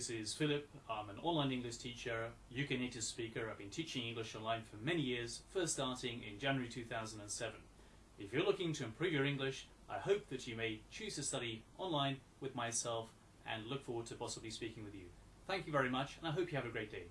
This is Philip. I'm an online English teacher, UK native speaker. I've been teaching English online for many years, first starting in January 2007. If you're looking to improve your English, I hope that you may choose to study online with myself and look forward to possibly speaking with you. Thank you very much and I hope you have a great day.